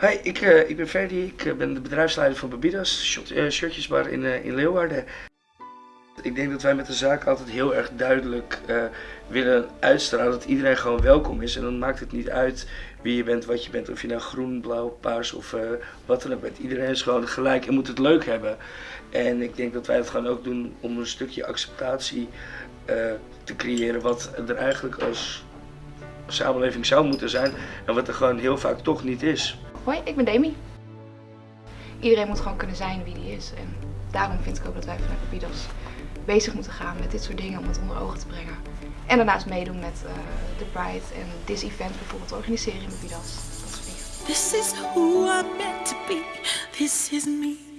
Hi, ik, uh, ik ben Ferdi. Ik uh, ben de bedrijfsleider van Babidas, shot, uh, shirtjesbar in, in Leeuwarden. Ik denk dat wij met de zaak altijd heel erg duidelijk willen uitstralen dat iedereen gewoon welkom is. En dan maakt het niet uit wie je bent, wat je bent, of je nou groen, blauw, paars of wat dan ook bent. Iedereen is gewoon gelijk en moet het leuk hebben. En ik denk dat wij dat gewoon ook doen om een stukje acceptatie te creëren wat er eigenlijk als samenleving zou moeten zijn en wat er gewoon heel vaak toch niet is. Hoi, ik ben Demi. Iedereen moet gewoon kunnen zijn wie die is en daarom vind ik ook dat wij vanuit Babidos bezig moeten gaan met dit soort dingen om het onder ogen te brengen. En daarnaast meedoen met uh, de Pride en This Event bijvoorbeeld organiseren in Babidos. Dat is lief. This is who I'm meant to be. This is me.